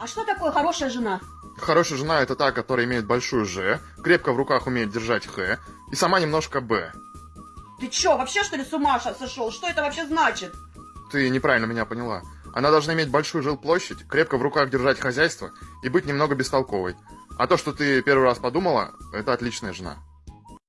А что такое хорошая жена? Хорошая жена это та, которая имеет большую Ж, крепко в руках умеет держать Х и сама немножко Б. Ты чё, вообще что ли с ума сошел? Что это вообще значит? Ты неправильно меня поняла. Она должна иметь большую жилплощадь, крепко в руках держать хозяйство и быть немного бестолковой. А то, что ты первый раз подумала, это отличная жена.